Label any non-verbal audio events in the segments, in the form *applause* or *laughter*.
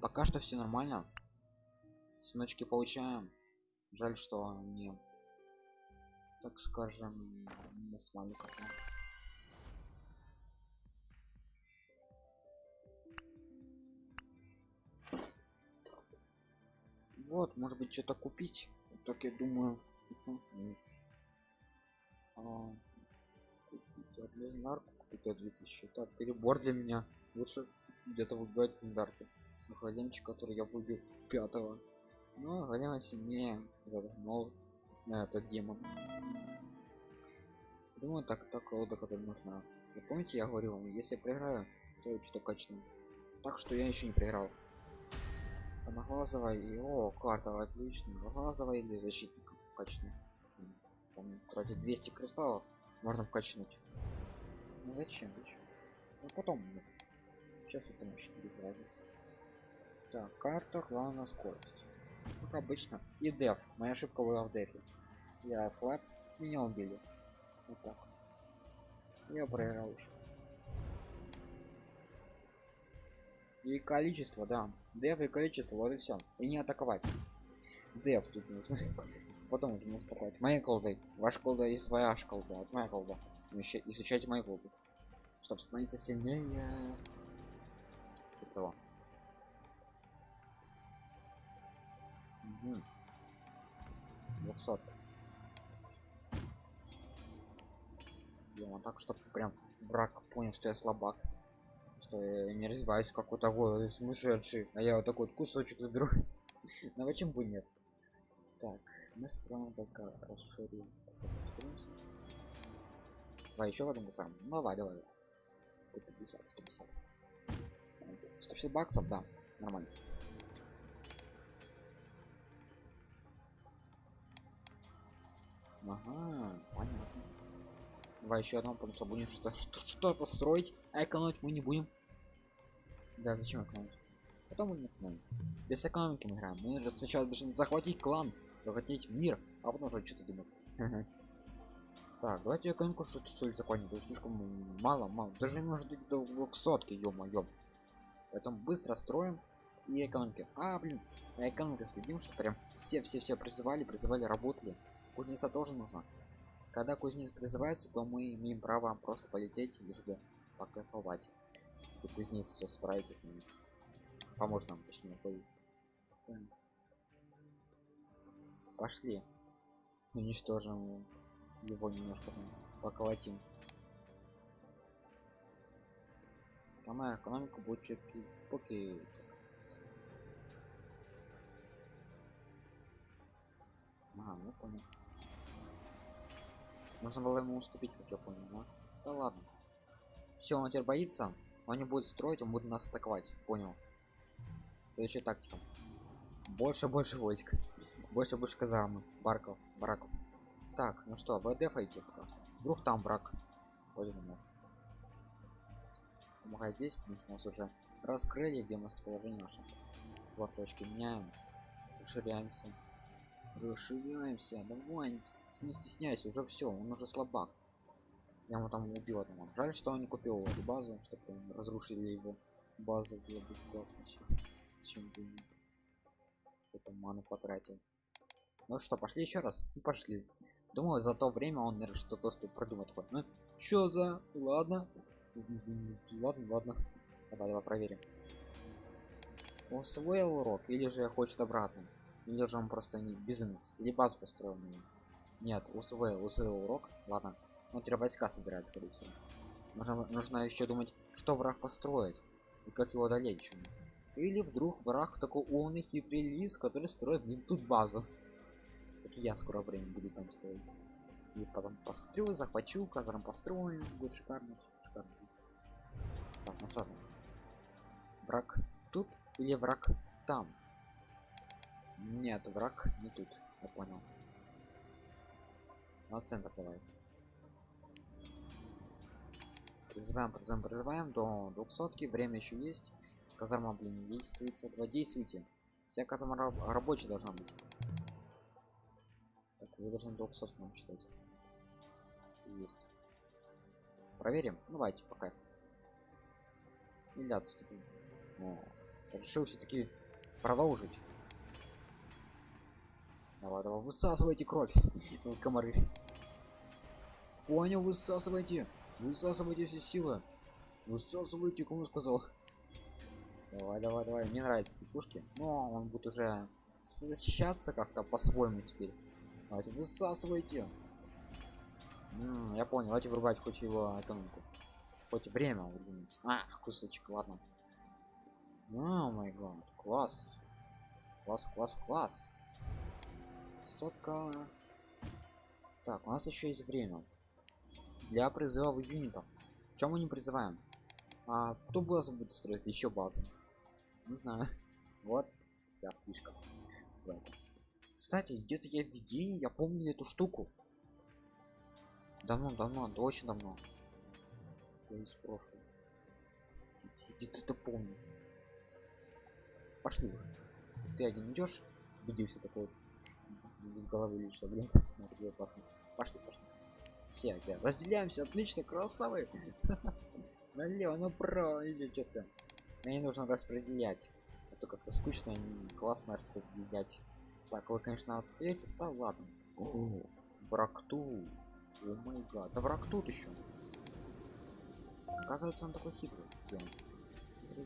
пока что все нормально. Сыночки получаем. Жаль что не так скажем не с маленького вот может быть что-то купить. Так я думаю. А, купить легендарку купить 2000 так перебор для меня. Лучше где-то выбивать стандарты холодильничек который я выбил пятого. Ну голема сильнее но на этот демон. Думаю так так колода которая нужна. Вы помните я говорил вам если проиграю то что качну. Так что я еще не проиграл. Одноглазого и о карта отлично. Одноглазого или защитника качну. Там тратить 200 кристаллов можно вкачнуть. Ну зачем? Ну потом. Сейчас это может быть разница так карта главная скорость как обычно. И деф. Моя ошибка была в дефе. Я слаб меня убили. Вот так. Я проиграл уже. И количество да. Деф и количество вот и все и не атаковать. Деф тут нужно. *laughs* Потом уже можно атаковать. Моей колдой ваш колда и своя колда. Вот моя колда. Изучайте мою колду чтобы становиться сильнее. Этого 200 Делаем так, чтобы прям враг понял, что я слабак. Что я не развиваюсь какой-то такой сумасшедший. А я вот такой вот кусочек заберу. *laughs* Но почему бы нет? Так, мы строим пока расширим. Давай еще в этом самом. Ну, давай, давай. 150, 150. 150 баксов, да, нормально. Ага, понятно. Давай еще одно, потому что будем что-то *laughs* что строить, а экономить мы не будем. Да, зачем экономить? Потом мы не экономим. Без экономики мы играем. Мы же сначала должны захватить клан, захватить мир, а потом уже что-то думать. Так, давайте экономику что-то что ли закончим. То слишком мало, мало. Даже может быть до 200 ё-моё. Поэтому быстро строим и экономики. А, блин, на экономике следим, что прям все все все призывали, призывали, работали. Кузнеца тоже нужно когда кузнец призывается то мы имеем право просто полететь лишь бы покайфовать если кузнец все справится с ними поможет нам точнее пошли. Уничтожим его немножко поколотим. Там экономика будет четкий поки ага ну понял можно было ему уступить, как я понял, но... Да ладно. Все, он теперь боится. Он не будет строить, он будет нас атаковать. Понял. Следующая тактика. Больше, больше войск. Больше, больше казармы. Барков, бараков. Так, ну что, вы дефаете пока что. Вдруг там брак. Ходит у нас. Помогай здесь, потому что нас уже раскрыли, где местоположение наше. Кварточки меняем. Расширяемся. Расширяемся. Давай, не стесняйся уже все он уже слабак. Я ему там убил одного. Жаль что он не купил эту базу чтобы разрушили его базу было бы классно чем бы это ману потратил. Ну что пошли еще раз? Ну, пошли. Думаю за то время он наверное что-то успел продумать. Такой ну что за ладно ладно ладно. Давай давай проверим. Усвоил урок или же хочет обратно или же он просто не безумец или базу построил на нет, усвоил, усвоил урок. Ладно. Он теперь войска собирает, скорее всего. Нужно, нужно еще думать, что враг построит. И как его одолеть еще нужно. Или вдруг враг такой умный, хитрый лис, который строит блин, тут базу. Как я скоро время буду там строить. И потом построю, захвачу, казарм построю. Будет шикарно, шикарно. Так, ну что там? Враг тут или враг там? Нет, враг не тут. Я понял. На центр давай. Призываем призываем призываем. До 200 время еще есть. Казарма блин действуется. Два действуйте. Вся казарма раб рабочая должна быть. Так вы должны 200 нам считать. Есть. Проверим. Ну, давайте пока. Или отступим. Решил все-таки продолжить. Давай, давай, высасывайте кровь, *laughs* комары. Понял, высасывайте, высасывайте все силы, высасывайте, кому сказал. Давай, давай, давай, мне нравятся эти пушки, но он будет уже защищаться как-то по-своему теперь. Давайте, высасывайте. М -м, я понял, давайте врубать хоть его экономику. Хоть время выдвинуть. А, кусочек, ладно. О май гад, класс. Класс, класс, класс. Сотка. Так, у нас еще есть время. Для призыва юнитов. Чем мы не призываем? А кто базу будет строить? Еще базу. Не знаю. Вот вся фишка. Кстати, где-то я видел, я помню эту штуку. Давно, давно, да очень давно. Из прошлого. Где-то это помню. Пошли. Ты один идешь? Убедился такой без головы что, блин. *laughs* Это было классно. Пошли, пошли. Все, да. разделяемся, отлично, красавы. *laughs* Налево, направо или что-то. Мне нужно распределять. Это как-то скучно и классно распределять. Так, вы, конечно, отстаете, да ладно. О, враг тут. О май гад. Да враг тут еще. Оказывается, он такой хитрый. Всем. Что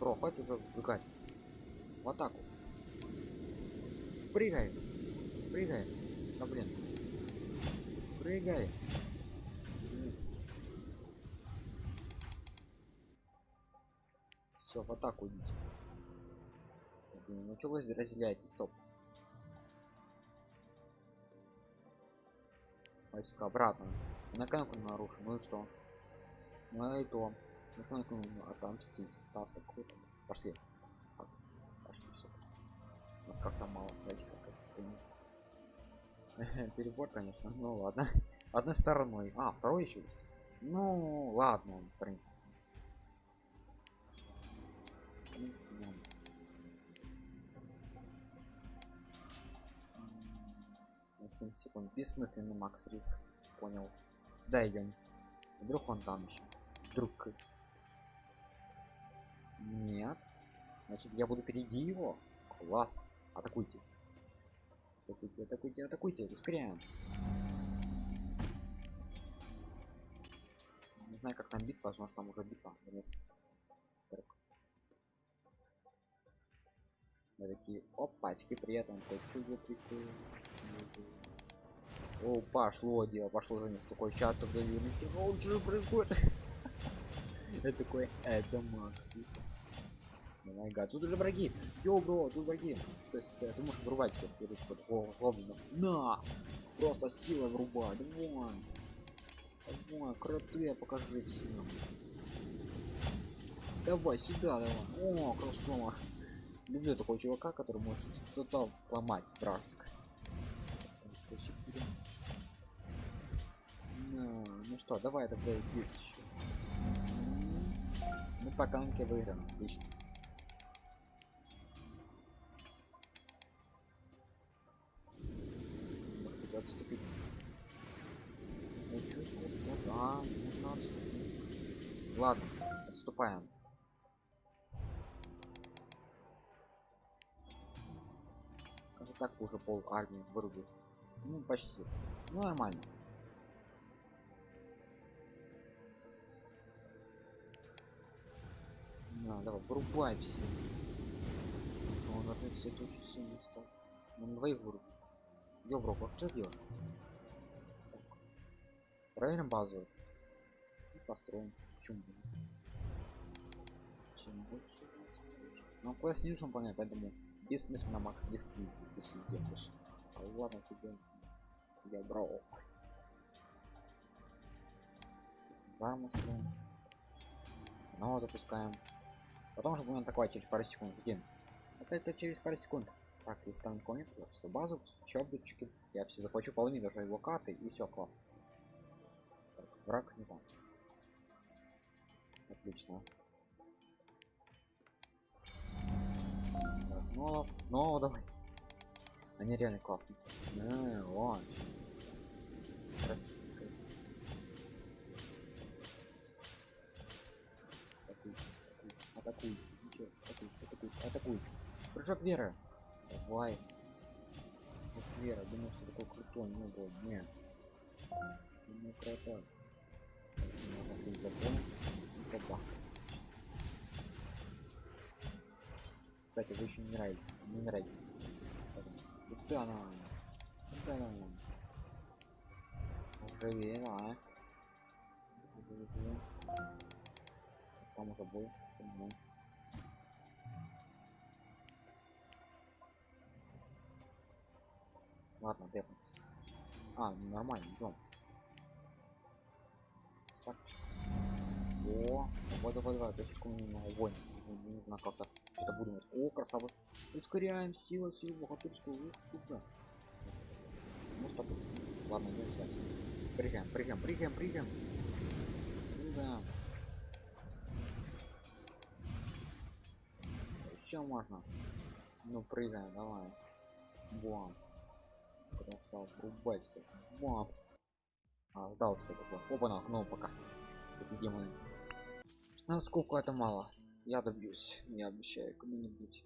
Бро, хватит уже сжигать. В атаку. Прыгай. Прыгай. Да блин. Прыгай. Все, в атаку идите. Ну что вы разделяете? Стоп. Войска обратно. На конку нарушим. Ну и что? Ну и то. На конку отомстить. Таз такой Пошли. Пошли все. У нас как-то мало. Давайте как *laughs* Перебор, конечно. Ну ладно. Одной стороной. А, второй еще есть. Ну ладно, в принципе. 7 секунд бессмысленный макс риск понял сюда идем вдруг он там еще вдруг нет. Значит я буду впереди его. Класс. Атакуйте. Атакуйте атакуйте атакуйте. Ускоряем. Не знаю как там битва. Возможно там уже битва вниз. Церковь такие опачки при этом хочу прикольно о, пошло дело, пошло за ним столько чата в О, что происходит? Это такой, это Макс, май гад, тут уже враги. Йоу, бро, тут враги. То есть э, ты можешь врубать всех перед гоблинов. На! Просто сила врубай. Давай. Давай, кроты, покажи всем. Давай сюда, давай. О, красава. Люблю такого чувака, который может что-то сломать вражеское. Ну, ну что, давай тогда здесь еще. Ну, по канке выиграем, отлично. Может быть, отступить Я чувствую, что да, нужно отступить. Ладно, отступаем. Кажется, так уже пол армии вырубит. Ну, почти. Ну, нормально. На, давай, вырубай все. Он даже, кстати, очень сильно стал. Он двоих вырубил. Ёбро, как ты бьешь? Проверим базу. И построим. Почему? Чем больше? Ну, квест не нужно понять, поэтому бессмысленно макс риск ты все. А ладно тебе. Я брал. Зарму строим. Снова запускаем. Потом уже будем атаковать через пару секунд. Ждем. Это, через пару секунд. Так, там никого нет, просто базу, чоблички. Я все захвачу половину даже его карты и все, класс. Так, враг не там. Отлично. Так, ну, ну, давай. Они реально классные. А, вон. Прыжок веры. Давай. Вот вера, думаю, что такой крутой, не был. Не. Не крутой. Надо быть закон и побахать. Кстати, вы еще не нравитесь. Не нравитесь. Куда она? Куда она? Уже видно, а? Там уже был. Ладно, депнуться. А, ну нормально, идем. Так. О, давай, давай, давай, точку мне на огонь. Не нужно как-то что-то будем. О, красава. Ускоряем сила, силу, богатырскую. Ух, туда. Может так Ладно, идем сюда. Прыгаем, прыгаем, прыгаем, прыгаем. Прыгаем. Еще можно. Ну, прыгаем, давай. Бам. Красава, рубай все. Бам. А, сдался такой. Оба на ну пока. Эти демоны. Насколько это мало. Я добьюсь. Я обещаю кому-нибудь.